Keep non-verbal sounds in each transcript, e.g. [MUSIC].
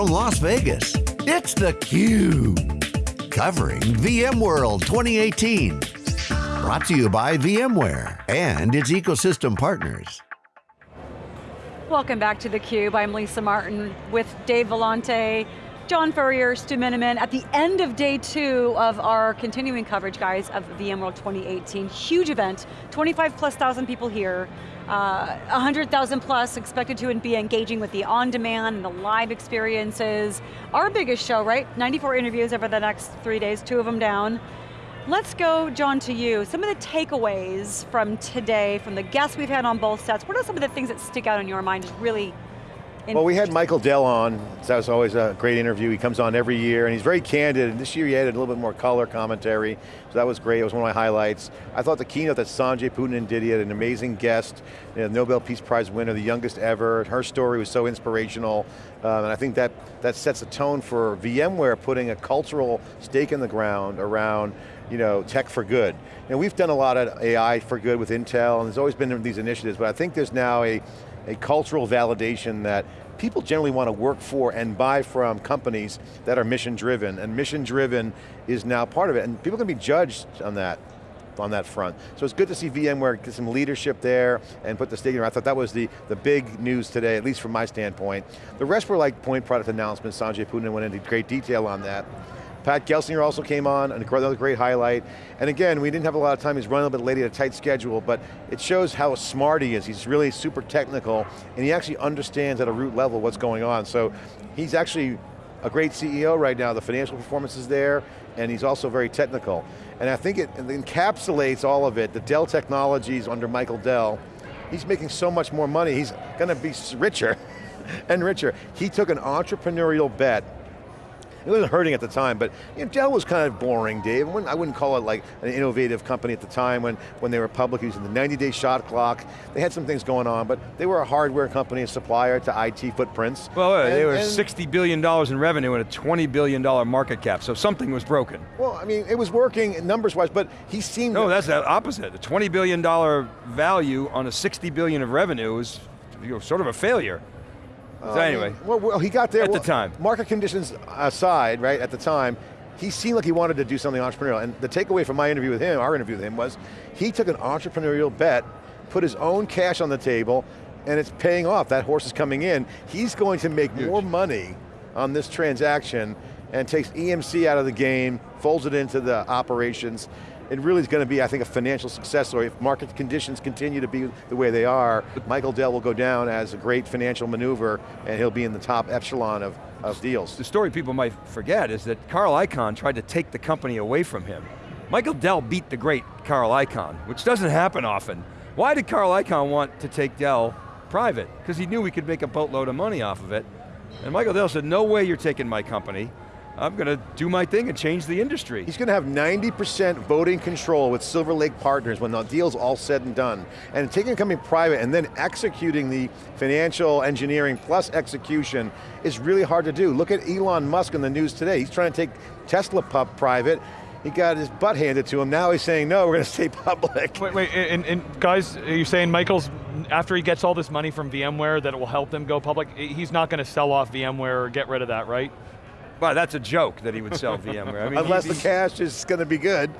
from Las Vegas, it's theCUBE. Covering VMworld 2018. Brought to you by VMware and its ecosystem partners. Welcome back to theCUBE. I'm Lisa Martin with Dave Vellante, John Furrier, Stu Miniman, at the end of day two of our continuing coverage, guys, of VMworld 2018. Huge event, 25 plus thousand people here. Uh, 100,000 plus expected to be engaging with the on-demand and the live experiences. Our biggest show, right? 94 interviews over the next three days, two of them down. Let's go, John, to you. Some of the takeaways from today, from the guests we've had on both sets, what are some of the things that stick out in your mind as really well, we had Michael Dell on. That was always a great interview. He comes on every year, and he's very candid. And this year he added a little bit more color commentary, so that was great. It was one of my highlights. I thought the keynote that Sanjay Poonen did, he had an amazing guest, you know, Nobel Peace Prize winner, the youngest ever. Her story was so inspirational, um, and I think that, that sets a tone for VMware putting a cultural stake in the ground around you know, tech for good. And we've done a lot of AI for good with Intel, and there's always been these initiatives, but I think there's now a, a cultural validation that people generally want to work for and buy from companies that are mission driven, and mission driven is now part of it, and people can be judged on that on that front. So it's good to see VMware get some leadership there and put the stake in. I thought that was the, the big news today, at least from my standpoint. The rest were like point product announcements. Sanjay Poonen went into great detail on that. Pat Gelsinger also came on, another great highlight. And again, we didn't have a lot of time, he's running a little bit late at a tight schedule, but it shows how smart he is. He's really super technical, and he actually understands at a root level what's going on. So he's actually a great CEO right now, the financial performance is there, and he's also very technical. And I think it encapsulates all of it, the Dell Technologies under Michael Dell, he's making so much more money, he's going to be richer [LAUGHS] and richer. He took an entrepreneurial bet it wasn't hurting at the time, but you know, Dell was kind of boring, Dave. I wouldn't, I wouldn't call it like an innovative company at the time when, when they were public, using the 90-day shot clock. They had some things going on, but they were a hardware company, a supplier to IT footprints. Well, uh, and, they were $60 billion in revenue and a $20 billion market cap, so something was broken. Well, I mean, it was working numbers-wise, but he seemed- No, that's the opposite. A $20 billion value on a 60 billion of revenue is you know, sort of a failure. So um, anyway. Well, well, he got there. At well, the time. Market conditions aside, right, at the time, he seemed like he wanted to do something entrepreneurial. And the takeaway from my interview with him, our interview with him, was he took an entrepreneurial bet, put his own cash on the table, and it's paying off. That horse is coming in. He's going to make Huge. more money on this transaction and takes EMC out of the game, folds it into the operations, it really is going to be, I think, a financial success story. If market conditions continue to be the way they are, Michael Dell will go down as a great financial maneuver and he'll be in the top echelon of, of deals. The story people might forget is that Carl Icahn tried to take the company away from him. Michael Dell beat the great Carl Icahn, which doesn't happen often. Why did Carl Icahn want to take Dell private? Because he knew we could make a boatload of money off of it. And Michael Dell said, no way you're taking my company. I'm going to do my thing and change the industry. He's going to have 90% voting control with Silver Lake Partners when the deal's all said and done. And taking a company private and then executing the financial engineering plus execution is really hard to do. Look at Elon Musk in the news today. He's trying to take Tesla Pub private. He got his butt handed to him. Now he's saying, no, we're going to stay public. Wait, wait, and, and guys, are you saying Michael's, after he gets all this money from VMware, that it will help them go public? He's not going to sell off VMware or get rid of that, right? Well, that's a joke that he would sell [LAUGHS] VMware. I mean, Unless the cash is going to be good.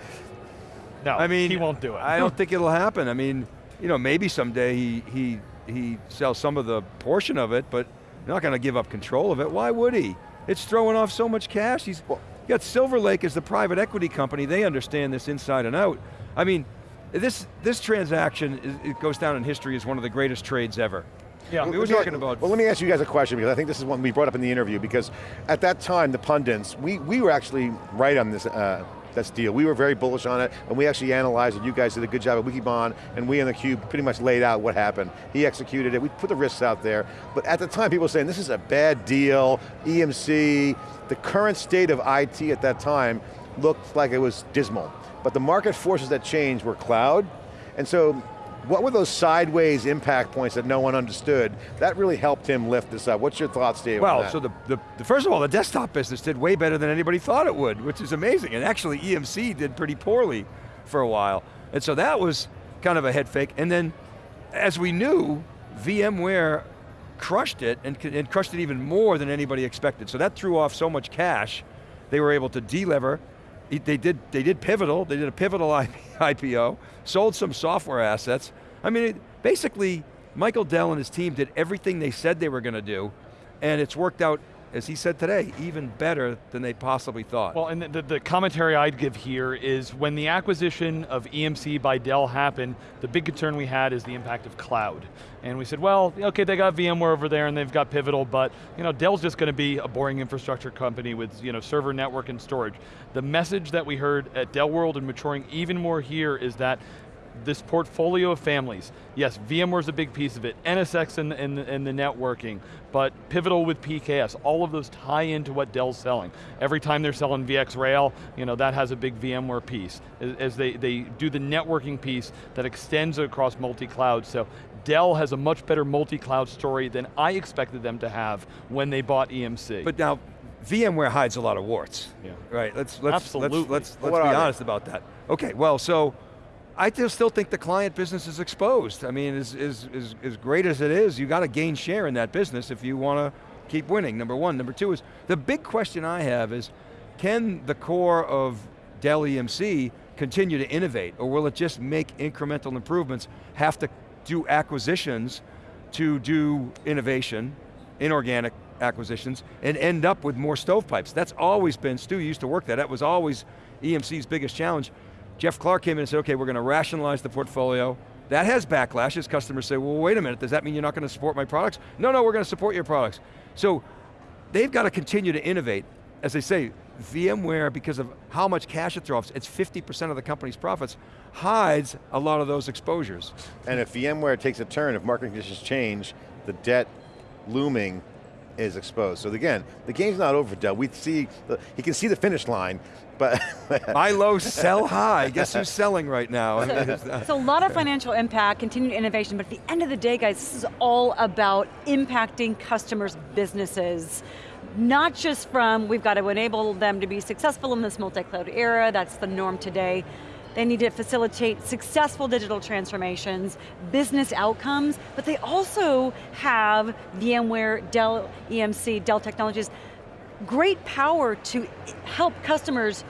No, I mean, he won't do it. I don't [LAUGHS] think it'll happen. I mean, you know, maybe someday he, he, he sells some of the portion of it, but not going to give up control of it. Why would he? It's throwing off so much cash. He's well, got Silver Lake as the private equity company. They understand this inside and out. I mean, this, this transaction, is, it goes down in history as one of the greatest trades ever. Yeah, we were talking about. Well, let me ask you guys a question because I think this is one we brought up in the interview because at that time, the pundits, we, we were actually right on this, uh, this deal. We were very bullish on it, and we actually analyzed it. You guys did a good job at Wikibon, and we in the Cube pretty much laid out what happened. He executed it, we put the risks out there, but at the time people were saying, this is a bad deal, EMC, the current state of IT at that time looked like it was dismal. But the market forces that changed were cloud, and so what were those sideways impact points that no one understood? That really helped him lift this up. What's your thoughts, Dave? Well, so the, the, the, first of all, the desktop business did way better than anybody thought it would, which is amazing. And actually EMC did pretty poorly for a while. And so that was kind of a head fake. And then, as we knew, VMware crushed it and, and crushed it even more than anybody expected. So that threw off so much cash, they were able to delever. They did, they did Pivotal, they did a Pivotal IPO, sold some software assets. I mean, it, basically, Michael Dell and his team did everything they said they were going to do, and it's worked out as he said today, even better than they possibly thought. Well, and the, the, commentary I'd give here is when the acquisition of EMC by Dell happened, the big concern we had is the impact of cloud. And we said, well, okay, they got VMware over there and they've got Pivotal, but you know, Dell's just going to be a boring infrastructure company with you know, server network and storage. The message that we heard at Dell World and maturing even more here is that this portfolio of families. Yes, VMware's a big piece of it, NSX and, the, in, the, networking, but Pivotal with PKS, all of those tie into what Dell's selling. Every time they're selling VxRail, you know, that has a big VMware piece, as they, they do the networking piece that extends across multi-cloud, so Dell has a much better multi-cloud story than I expected them to have when they bought EMC. But now, VMware hides a lot of warts. Yeah. Right, let's, let's, Absolutely. let's, let's, let's be honest about that. Okay, well, so, I still think the client business is exposed. I mean, as, as, as, as great as it is, you got to gain share in that business if you want to keep winning, number one. Number two is, the big question I have is, can the core of Dell EMC continue to innovate, or will it just make incremental improvements, have to do acquisitions to do innovation, inorganic acquisitions, and end up with more stovepipes? That's always been, Stu used to work that, that was always EMC's biggest challenge. Jeff Clarke came in and said, okay, we're going to rationalize the portfolio. That has backlash as customers say, well, wait a minute, does that mean you're not going to support my products? No, no, we're going to support your products. So they've got to continue to innovate. As they say, VMware, because of how much cash it throws, it's 50% of the company's profits, hides a lot of those exposures. And if VMware takes a turn, if market conditions change, the debt looming is exposed. So again, the game's not over for Dell. We see, the, he can see the finish line, but [LAUGHS] buy low, sell high. [LAUGHS] Guess who's selling right now? So, so a lot of financial impact, continued innovation, but at the end of the day, guys, this is all about impacting customers' businesses not just from, we've got to enable them to be successful in this multi-cloud era, that's the norm today, they need to facilitate successful digital transformations, business outcomes, but they also have VMware, Dell EMC, Dell Technologies, great power to help customers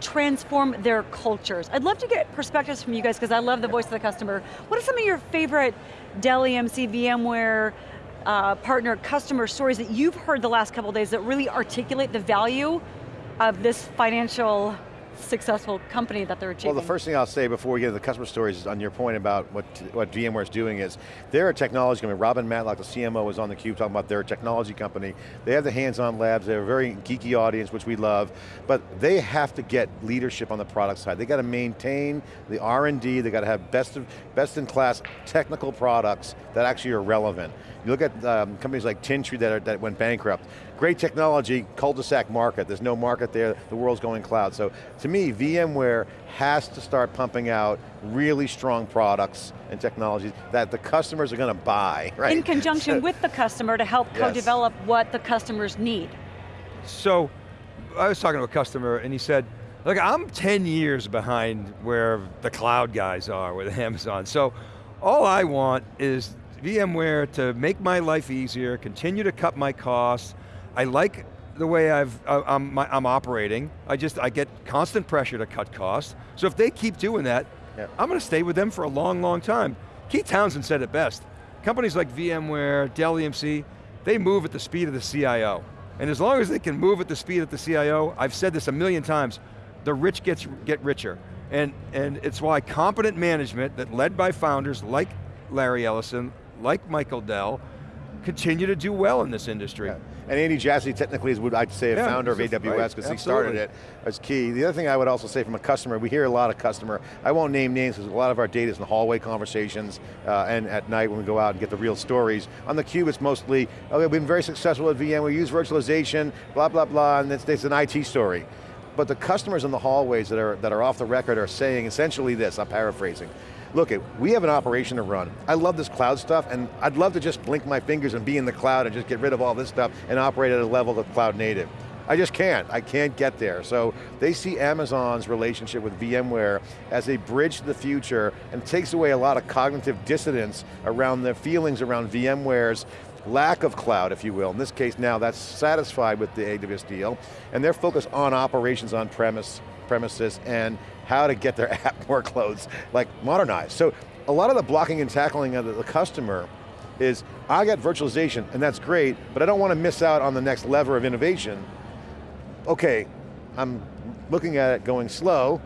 transform their cultures. I'd love to get perspectives from you guys because I love the voice of the customer. What are some of your favorite Dell EMC, VMware, uh, partner customer stories that you've heard the last couple days that really articulate the value of this financial successful company that they're achieving? Well, the first thing I'll say before we get to the customer stories is on your point about what, what VMware is doing is, they're a technology company. Robin Matlock, the CMO, was on the cube talking about their technology company. They have the hands-on labs, they're a very geeky audience, which we love, but they have to get leadership on the product side. They got to maintain the R&D, they got to have best, of, best in class technical products that actually are relevant. You look at um, companies like Tintri that, are, that went bankrupt. Great technology, cul-de-sac market. There's no market there, the world's going cloud. So to me, VMware has to start pumping out really strong products and technologies that the customers are going to buy, [LAUGHS] right? In conjunction with the customer to help yes. co-develop what the customers need. So, I was talking to a customer and he said, look, I'm 10 years behind where the cloud guys are with [LAUGHS] Amazon. So, all I want is VMware to make my life easier, continue to cut my costs. I like the way I've, uh, I'm, I'm, operating. I just, I get constant pressure to cut costs. So if they keep doing that, yeah. I'm going to stay with them for a long, long time. Keith Townsend said it best. Companies like VMware, Dell EMC, they move at the speed of the CIO. And as long as they can move at the speed of the CIO, I've said this a million times, the rich gets, get richer. And, and it's why competent management that led by founders like Larry Ellison, like Michael Dell, continue to do well in this industry. Yeah. And Andy Jassy technically is what I'd say a yeah, founder of AWS because right. he started it as key. The other thing I would also say from a customer, we hear a lot of customer, I won't name names because a lot of our data is in the hallway conversations uh, and at night when we go out and get the real stories. On the cube it's mostly, okay, we've been very successful at VM, we use virtualization, blah, blah, blah, and it's, it's an IT story. But the customers in the hallways that are, that are off the record are saying essentially this, I'm paraphrasing look, we have an operation to run. I love this cloud stuff, and I'd love to just blink my fingers and be in the cloud and just get rid of all this stuff and operate at a level of cloud native. I just can't, I can't get there. So they see Amazon's relationship with VMware as a bridge to the future and takes away a lot of cognitive dissonance around the feelings around VMware's lack of cloud, if you will. In this case now, that's satisfied with the AWS deal, and they're focused on operations on premise, premises and how to get their [LAUGHS] app workloads like modernized. So a lot of the blocking and tackling of the, the customer is, I got virtualization, and that's great, but I don't want to miss out on the next lever of innovation. Okay, I'm looking at it going slow,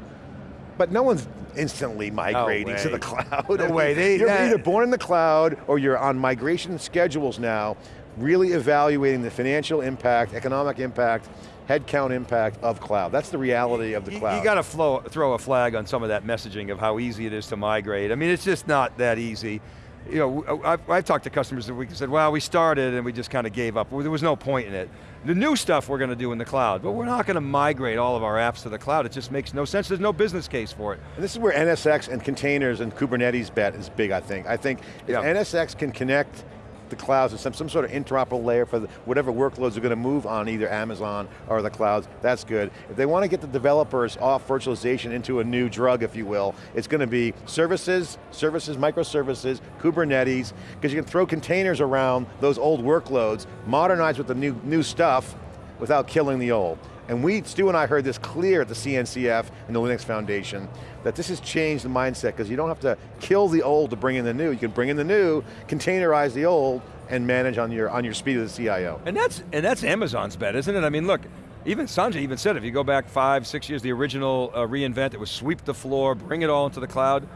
but no one's instantly migrating No to the cloud. No way, they- you're that- either born in the cloud or you're on migration schedules now, really evaluating the financial impact, economic impact, headcount impact of cloud. That's the reality of the You- cloud. You got to throw a flag on some of that messaging of how easy it is to migrate. I mean, it's just not that easy. You know, uh, I've, I've talked to customers that we said, well, we started and we just kind of gave up. Well, There was no point in it. The new stuff we're going to do in the cloud, but we're not going to migrate all of our apps to the cloud. It just makes no sense. There's no business case for it. And this is where NSX and containers and Kubernetes bet is big, I think. I think if Yeah. NSX can connect the clouds to some, some sort of interoperable layer for the, whatever workloads are going to move on either Amazon or the clouds, that's good. If they want to get the developers off virtualization into a new drug, if you will, it's going to be services, services, microservices, Kubernetes, because you can throw containers around those old workloads, modernize with the new, new stuff, without killing the old. And we, Stu and I heard this clear at the CNCF and the Linux Foundation, that this has changed the mindset, because you don't have to kill the old to bring in the new. You can bring in the new, containerize the old, and manage on your, on your speed of the CIO. And that's, and that's Amazon's bet, isn't it? I mean, look, even Sanjay even said, if you go back five, six years, the original uh, reinvent, it was sweep the floor, bring it all into the cloud.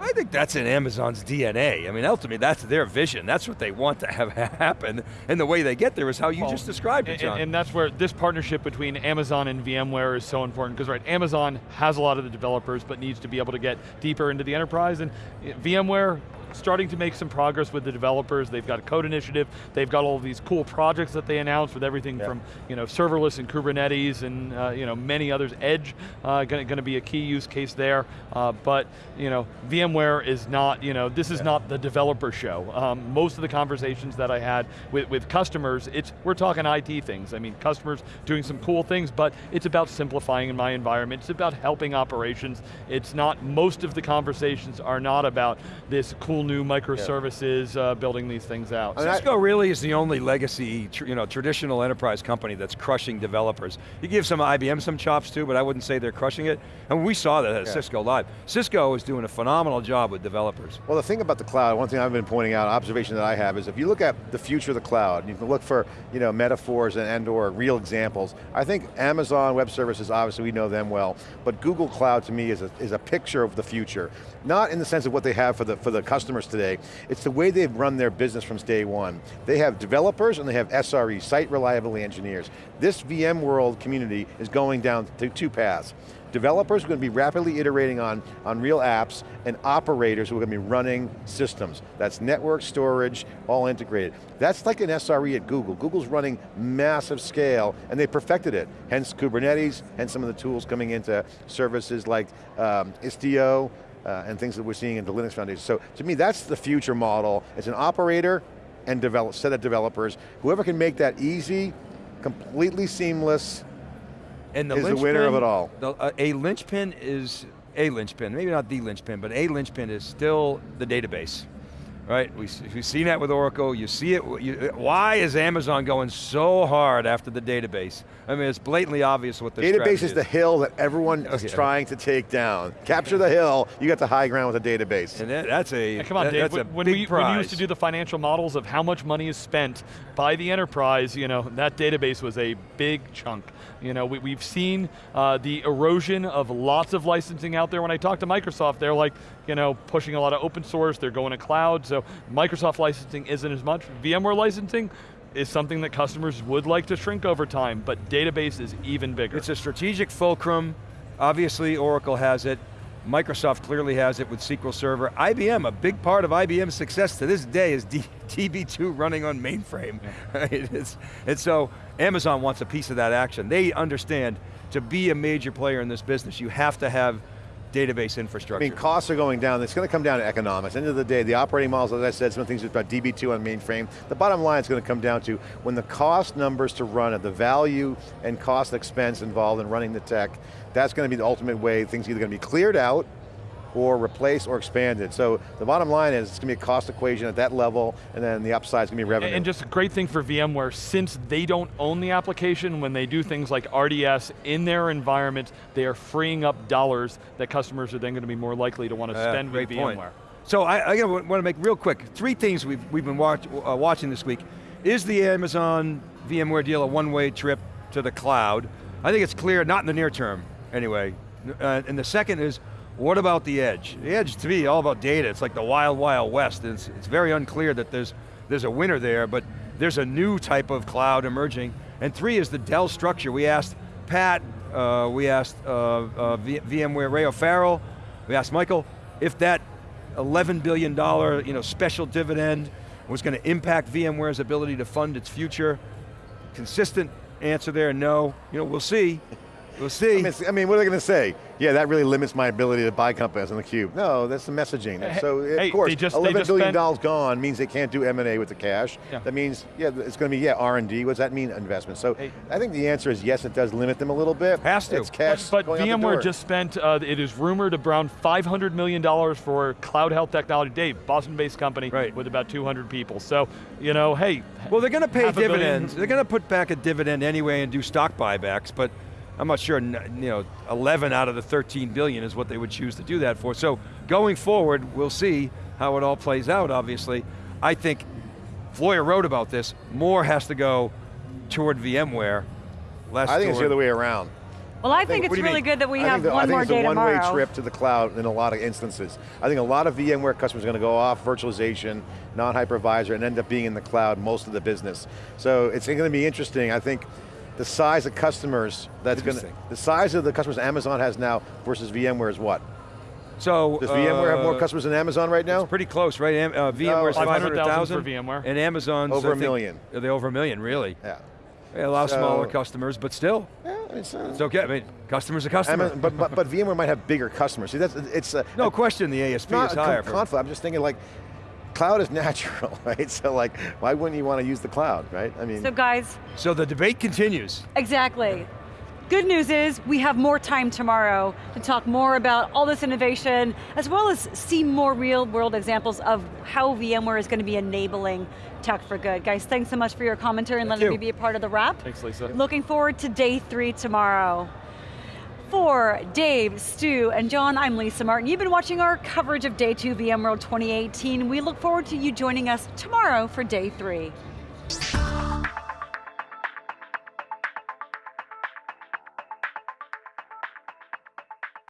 I think that's in Amazon's DNA. I mean, ultimately, that's their vision. That's what they want to have [LAUGHS] happen. And the way they get there is how you Well, just described it, and- John. And, that's where this partnership between Amazon and VMware is so important, because right, Amazon has a lot of the developers, but needs to be able to get deeper into the enterprise, and eh, VMware starting to make some progress with the developers. They've got a code initiative. They've got all these cool projects that they announced with everything Yeah. from you know serverless and Kubernetes and uh, you know many others. Edge uh, going to be a key use case there. Uh, but you know VMware is not you know this is not the developer show. Um, most of the conversations that I had with, with customers, it's we're talking IT things. I mean customers doing some cool things, but it's about simplifying in my environment. It's about helping operations. It's not most of the conversations are not about this cool new microservices uh, building these things out. I mean, I- Cisco really is the only legacy, tr- you know, traditional enterprise company that's crushing developers. You give some IBM some chops too, but I wouldn't say they're crushing it. And we saw that at Yeah. Cisco Live. Cisco is doing a phenomenal job with developers. Well, the thing about the cloud, one thing I've been pointing out, observation that I have, is if you look at the future of the cloud, you can look for you know, metaphors and, and or real examples. I think Amazon Web Services, obviously we know them well, but Google Cloud to me is a, is a picture of the future. Not in the sense of what they have for the, for the customers today, it's the way they've run their business from day one. They have developers and they have SRE, Site Reliability Engineers. This VMworld community is going down to two paths. Developers are going to be rapidly iterating on, on real apps, and operators who are going to be running systems. That's network, storage, all integrated. That's like an SRE at Google. Google's running massive scale, and they perfected it. Hence Kubernetes, hence some of the tools coming into services like um, Istio, uh, and things that we're seeing in the Linux Foundation. So to me, that's the future model. It's an operator and develop, set of developers. Whoever can make that easy, completely seamless, And the Is the winner of it all. the- uh, a linchpin is a linchpin, maybe not the linchpin, but a linchpin is still the database. Right, we, s- we've seen that with Oracle, you see it, you, why is Amazon going so hard after the database? I mean, it's blatantly obvious what the Database is the hill that everyone is Okay. trying to take down. Capture the hill, you got the high ground with a database. And that, that's a, Yeah, come on, that- Dave. that's a When, when big we, when we used to do the financial models of how much money is spent by the enterprise, you know, that database was a big chunk. You know, we, we've seen uh, the erosion of lots of licensing out there. When I talk to Microsoft, they're like, you know, pushing a lot of open source. They're going to cloud. So Microsoft licensing isn't as much. VMware licensing is something that customers would like to shrink over time, but database is even bigger. It's a strategic fulcrum. Obviously, Oracle has it. Microsoft clearly has it with SQL Server. IBM, a big part of IBM's success to this day is [LAUGHS] D DB2 running on mainframe. [LAUGHS] Right? It's, and so Amazon wants a piece of that action. They understand to be a major player in this business, you have to have database infrastructure. I mean, costs are going down. It's going to come down to economics. End of the day, the operating models, as I said, some of the things about DB2 on mainframe. The bottom line is going to come down to when the cost numbers to run it, the value and cost expense involved in running the tech, that's going to be the ultimate way things are either going to be cleared out or replace or expand it. So the bottom line is it's going to be a cost equation at that level, and then the upside is going to be revenue. And just a great thing for VMware, since they don't own the application, when they do things like RDS in their environment, they are freeing up dollars that customers are then going to be more likely to want to Yeah, spend with great point. VMware. So I, I want to make real quick, three things we've, we've been watch, uh, watching this week. Is the Amazon VMware deal a one-way trip to the cloud? I think it's clear, not in the near term, anyway. Uh, and the second is, what about the edge? The edge, to me, all about data. It's like the wild, wild west. It's, it's very unclear that there's, there's a winner there, but there's a new type of cloud emerging. And three is the Dell structure. We asked Pat, uh, we asked uh, uh, VMware Ray O'Farrell, we asked Michael, if that $11 billion you know, special dividend was going to impact VMware's ability to fund its future. Consistent answer there, no. You know, we'll see. We'll see. I mean, I mean, what are they going to say? Yeah, that really limits my ability to buy companies on the cube. No, that's the messaging. Hey, so hey, of course, they just- they eleven just billion spent- dollars gone means they can't do M and A with the cash. Yeah. That means, yeah, it's going to be yeah R and D. What does that mean? Investment. So Hey. I think the answer is yes. It does limit them a little bit. Has to. It's cash. But going VMware just spent, uh, it is rumored, around $500 million for CloudHealth technology. Dave, Boston-based company Right. with about 200 people. So, you know, hey. well, they're going to pay half a billion- dividends. They're going to put back a dividend anyway and do stock buybacks, but I'm not sure, you know, 11 out of the 13 billion is what they would choose to do that for. So going forward, we'll see how it all plays out, obviously. I think, Floyer wrote about this, more has to go toward VMware, less I think it's the other way around. Well, I think What it's really mean? good that we I have think the- one I think it's a one-way trip to the cloud in a lot of instances. I think a lot of VMware customers are going to go off virtualization, non-hypervisor, and end up being in the cloud most of the business. So it's going to be interesting. I think the size of customers that's going to, Interesting. the size of the customers Amazon has now versus VMware is what? So Does VMware have more uh, customers than Amazon right now? It's pretty close, right? Am- Uh, VMware's 500,000 500,000 for VMware. and Amazon's Over I a think- million. Are they over a million, really? Yeah. Yeah, a lot of So- smaller customers, but still, Yeah, it's, uh, it's okay. I mean, customer's a customer. Amazon- but, but, but [LAUGHS] VMware might have bigger customers. See, that's, it's a, no question the ASP not is higher. con- for- conflict. I'm just thinking like, cloud is [LAUGHS] natural, right? So like, why wouldn't you want to use the cloud, right? I mean, So guys, so the debate continues. Exactly. Good news is we have more time tomorrow to talk more about all this innovation, as well as see more real world examples of how VMware is going to be enabling tech for good. Guys, thanks so much for your commentary and Thank letting you. me be a part of the wrap. Thanks, Lisa. Looking forward to day three tomorrow. For Dave, Stu, and John, I'm Lisa Martin. You've been watching our coverage of Day 2 VMworld 2018. We look forward to you joining us tomorrow for Day 3.